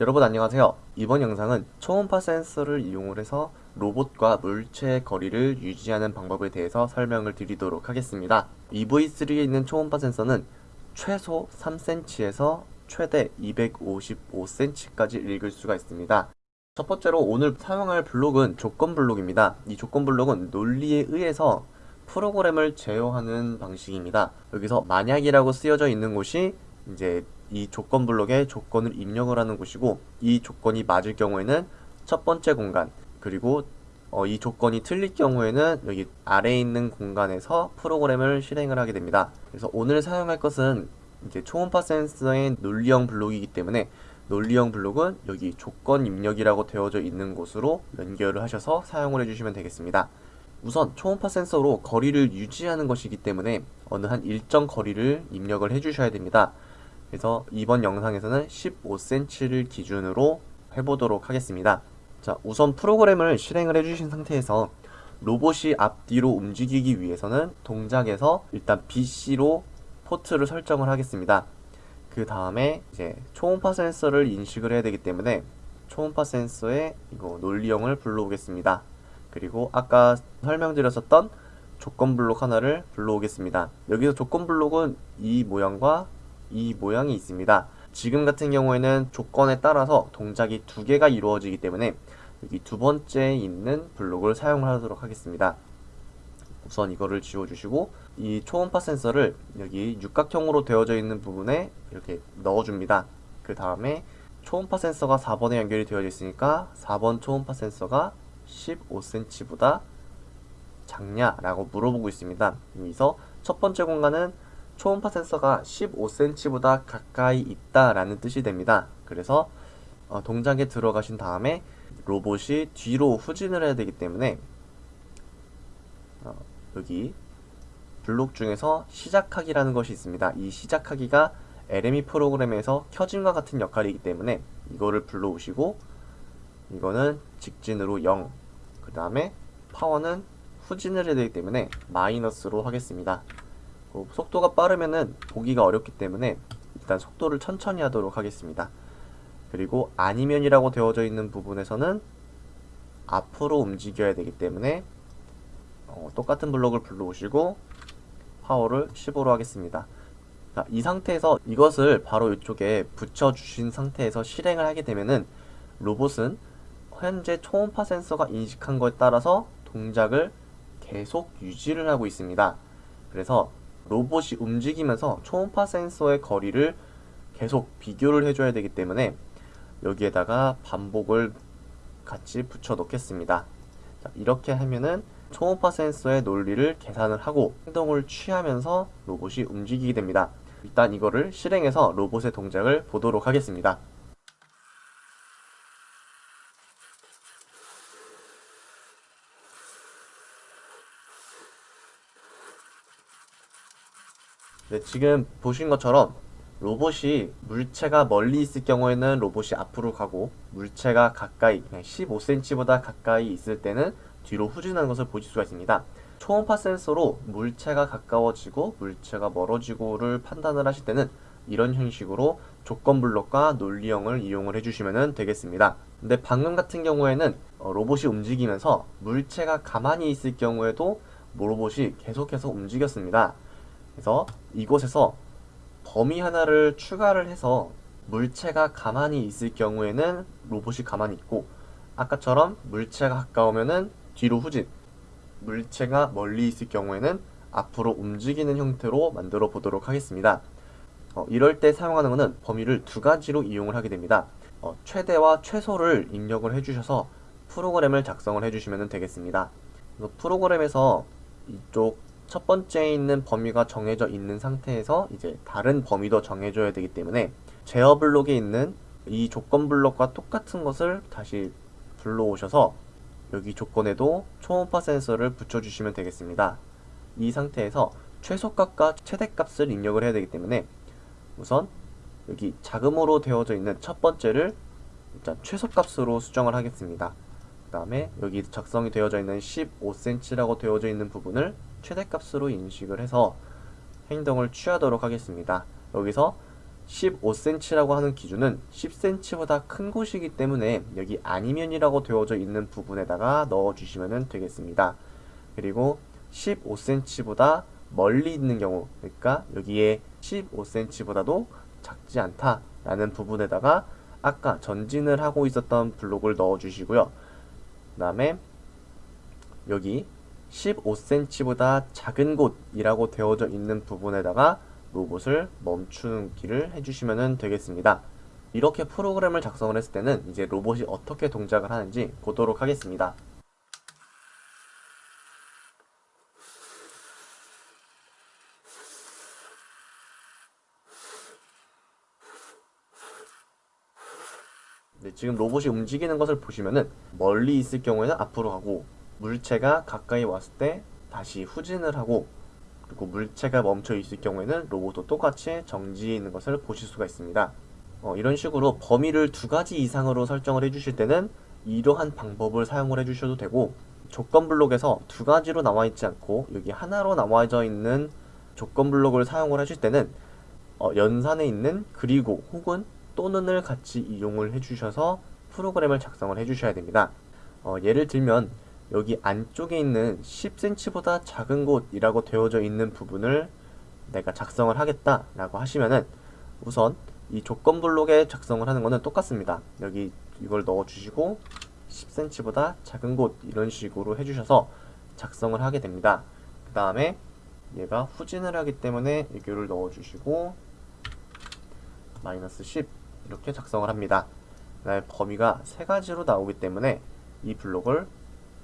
여러분 안녕하세요. 이번 영상은 초음파 센서를 이용을 해서 로봇과 물체의 거리를 유지하는 방법에 대해서 설명을 드리도록 하겠습니다. EV3에 있는 초음파 센서는 최소 3cm에서 최대 255cm까지 읽을 수가 있습니다. 첫 번째로 오늘 사용할 블록은 조건 블록입니다. 이 조건 블록은 논리에 의해서 프로그램을 제어하는 방식입니다. 여기서 만약이라고 쓰여져 있는 곳이 이제 이 조건 블록에 조건을 입력을 하는 곳이고 이 조건이 맞을 경우에는 첫 번째 공간 그리고 어, 이 조건이 틀릴 경우에는 여기 아래에 있는 공간에서 프로그램을 실행을 하게 됩니다. 그래서 오늘 사용할 것은 이제 초음파 센서의 논리형 블록이기 때문에 논리형 블록은 여기 조건 입력이라고 되어져 있는 곳으로 연결을 하셔서 사용을 해주시면 되겠습니다. 우선 초음파 센서로 거리를 유지하는 것이기 때문에 어느 한 일정 거리를 입력을 해주셔야 됩니다. 그래서 이번 영상에서는 15cm를 기준으로 해보도록 하겠습니다. 자, 우선 프로그램을 실행을 해주신 상태에서 로봇이 앞뒤로 움직이기 위해서는 동작에서 일단 BC로 포트를 설정을 하겠습니다. 그 다음에 이제 초음파 센서를 인식을 해야 되기 때문에 초음파 센서의 이거 논리형을 불러오겠습니다. 그리고 아까 설명드렸었던 조건 블록 하나를 불러오겠습니다. 여기서 조건 블록은 이 모양과 이 모양이 있습니다. 지금 같은 경우에는 조건에 따라서 동작이 두 개가 이루어지기 때문에 여기 두 번째에 있는 블록을 사용하도록 하겠습니다. 우선 이거를 지워주시고 이 초음파 센서를 여기 육각형으로 되어져 있는 부분에 이렇게 넣어줍니다. 그 다음에 초음파 센서가 4번에 연결이 되어져 있으니까 4번 초음파 센서가 15cm보다 작냐라고 물어보고 있습니다. 여기서 첫 번째 공간은 초음파 센서가 15cm보다 가까이 있다라는 뜻이 됩니다. 그래서 어, 동작에 들어가신 다음에 로봇이 뒤로 후진을 해야 되기 때문에 어, 여기 블록 중에서 시작하기라는 것이 있습니다. 이 시작하기가 LME 프로그램에서 켜짐과 같은 역할이기 때문에 이거를 불러오시고 이거는 직진으로 0, 그 다음에 파워는 후진을 해야 되기 때문에 마이너스로 하겠습니다. 어, 속도가 빠르면은 보기가 어렵기 때문에 일단 속도를 천천히 하도록 하겠습니다. 그리고 아니면이라고 되어져 있는 부분에서는 앞으로 움직여야 되기 때문에 어, 똑같은 블록을 불러오시고 파워를 15로 하겠습니다. 자, 이 상태에서 이것을 바로 이쪽에 붙여주신 상태에서 실행을 하게 되면은 로봇은 현재 초음파 센서가 인식한 것에 따라서 동작을 계속 유지를 하고 있습니다. 그래서 로봇이 움직이면서 초음파 센서의 거리를 계속 비교를 해줘야 되기 때문에 여기에다가 반복을 같이 붙여 놓겠습니다. 자, 이렇게 하면은 초음파 센서의 논리를 계산을 하고 행동을 취하면서 로봇이 움직이게 됩니다. 일단 이거를 실행해서 로봇의 동작을 보도록 하겠습니다. 네, 지금 보신 것처럼 로봇이 물체가 멀리 있을 경우에는 로봇이 앞으로 가고 물체가 가까이 15cm보다 가까이 있을 때는 뒤로 후진하는 것을 보실 수가 있습니다. 초음파 센서로 물체가 가까워지고 물체가 멀어지고를 판단을 하실 때는 이런 형식으로 조건 블록과 논리형을 이용을 해주시면 되겠습니다. 근데 방금 같은 경우에는 어, 로봇이 움직이면서 물체가 가만히 있을 경우에도 로봇이 계속해서 움직였습니다. 그래서 이곳에서 범위 하나를 추가를 해서 물체가 가만히 있을 경우에는 로봇이 가만히 있고 아까처럼 물체가 가까우면은 뒤로 후진 물체가 멀리 있을 경우에는 앞으로 움직이는 형태로 만들어 보도록 하겠습니다. 어, 이럴 때 사용하는 것은 범위를 두 가지로 이용을 하게 됩니다. 어, 최대와 최소를 입력을 해주셔서 프로그램을 작성을 해주시면 되겠습니다. 프로그램에서 이쪽 첫 번째에 있는 범위가 정해져 있는 상태에서 이제 다른 범위도 정해줘야 되기 때문에 제어 블록에 있는 이 조건 블록과 똑같은 것을 다시 불러오셔서 여기 조건에도 초음파 센서를 붙여주시면 되겠습니다. 이 상태에서 최소값과 최대값을 입력을 해야 되기 때문에 우선 여기 자금으로 되어져 있는 첫 번째를 일단 최소값으로 수정을 하겠습니다. 그 다음에 여기 작성이 되어져 있는 15cm라고 되어져 있는 부분을 최대값으로 인식을 해서 행동을 취하도록 하겠습니다. 여기서 15cm라고 하는 기준은 10cm보다 큰 곳이기 때문에 여기 아니면이라고 되어져 있는 부분에다가 넣어주시면 되겠습니다. 그리고 15cm보다 멀리 있는 경우 그러니까 여기에 15cm보다도 작지 않다 라는 부분에다가 아까 전진을 하고 있었던 블록을 넣어 주시고요 그 다음에 여기 15cm보다 작은 곳이라고 되어져 있는 부분에다가 로봇을 멈추기를 해주시면 되겠습니다. 이렇게 프로그램을 작성을 했을 때는 이제 로봇이 어떻게 동작을 하는지 보도록 하겠습니다. 네, 지금 로봇이 움직이는 것을 보시면은 멀리 있을 경우에는 앞으로 가고 물체가 가까이 왔을 때 다시 후진을 하고 그리고 물체가 멈춰 있을 경우에는 로봇도 똑같이 정지해 있는 것을 보실 수가 있습니다. 어, 이런 식으로 범위를 두 가지 이상으로 설정을 해주실 때는 이러한 방법을 사용을 해주셔도 되고 조건 블록에서 두 가지로 나와 있지 않고 여기 하나로 나와져 있는 조건 블록을 사용을 하실 때는 어, 연산에 있는 그리고 혹은 또는을 같이 이용을 해주셔서 프로그램을 작성을 해주셔야 됩니다. 어, 예를 들면 여기 안쪽에 있는 10cm보다 작은 곳이라고 되어져 있는 부분을 내가 작성을 하겠다 라고 하시면은 우선 이 조건 블록에 작성을 하는 거는 똑같습니다. 여기 이걸 넣어 주시고 10cm보다 작은 곳 이런 식으로 해주셔서 작성을 하게 됩니다. 그 다음에 얘가 후진을 하기 때문에 이거를 넣어 주시고 마이너스 10 이렇게 작성을 합니다. 범위가 세 가지로 나오기 때문에 이 블록을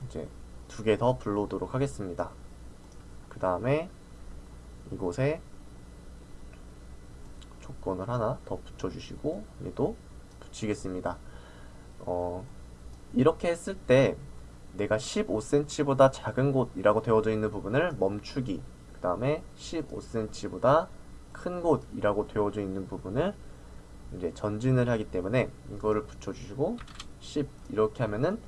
이제 두 개 더 불러오도록 하겠습니다. 그 다음에 이곳에 조건을 하나 더 붙여주시고 얘도 붙이겠습니다. 어, 이렇게 했을 때 내가 15cm보다 작은 곳이라고 되어져 있는 부분을 멈추기 그 다음에 15cm보다 큰 곳이라고 되어져 있는 부분을 이제 전진을 하기 때문에 이거를 붙여주시고 10 이렇게 하면은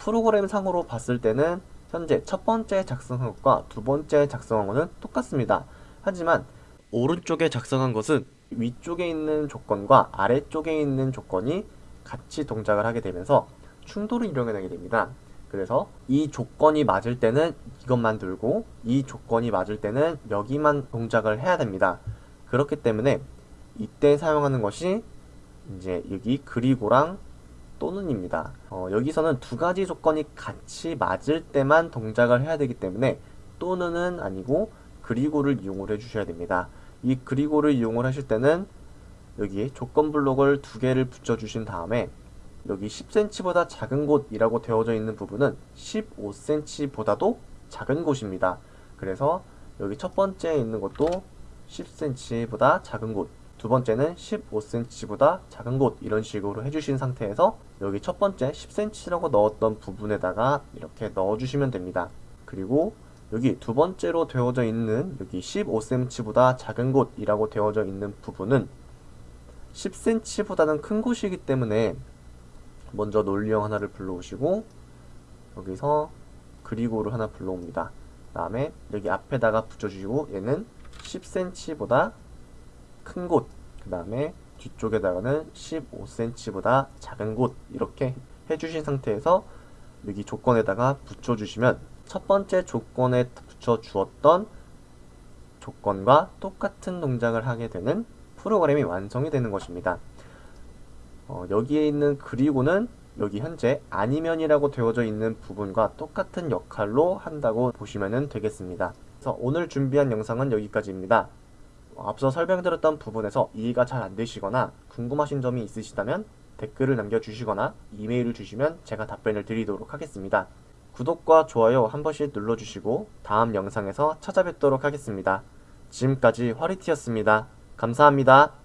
프로그램 상으로 봤을 때는 현재 첫 번째 작성한 것과 두 번째 작성한 것은 똑같습니다. 하지만 오른쪽에 작성한 것은 위쪽에 있는 조건과 아래쪽에 있는 조건이 같이 동작을 하게 되면서 충돌을 일어나게 됩니다. 그래서 이 조건이 맞을 때는 이것만 들고 이 조건이 맞을 때는 여기만 동작을 해야 됩니다. 그렇기 때문에 이때 사용하는 것이 이제 여기 그리고랑 또는입니다. 어, 여기서는 두 가지 조건이 같이 맞을 때만 동작을 해야 되기 때문에 또는은 아니고 그리고를 이용을 해주셔야 됩니다. 이 그리고를 이용을 하실 때는 여기 조건 블록을 두 개를 붙여주신 다음에 여기 10cm보다 작은 곳이라고 되어져 있는 부분은 15cm보다도 작은 곳입니다. 그래서 여기 첫 번째에 있는 것도 10cm보다 작은 곳, 두 번째는 15cm보다 작은 곳 이런 식으로 해주신 상태에서 여기 첫 번째 10cm라고 넣었던 부분에다가 이렇게 넣어주시면 됩니다. 그리고 여기 두 번째로 되어져 있는 여기 15cm보다 작은 곳이라고 되어져 있는 부분은 10cm보다는 큰 곳이기 때문에 먼저 논리형 하나를 불러오시고 여기서 그리고를 하나 불러옵니다. 그 다음에 여기 앞에다가 붙여주시고 얘는 10cm보다 큰 곳, 그 다음에 뒤쪽에다가는 15cm보다 작은 곳 이렇게 해주신 상태에서 여기 조건에다가 붙여주시면 첫 번째 조건에 붙여주었던 조건과 똑같은 동작을 하게 되는 프로그램이 완성이 되는 것입니다. 어, 여기에 있는 그리고는 여기 현재 아니면이라고 되어져 있는 부분과 똑같은 역할로 한다고 보시면 되겠습니다. 그래서 오늘 준비한 영상은 여기까지입니다. 앞서 설명드렸던 부분에서 이해가 잘 안되시거나 궁금하신 점이 있으시다면 댓글을 남겨주시거나 이메일을 주시면 제가 답변을 드리도록 하겠습니다. 구독과 좋아요 한 번씩 눌러주시고 다음 영상에서 찾아뵙도록 하겠습니다. 지금까지 화리티였습니다. 감사합니다.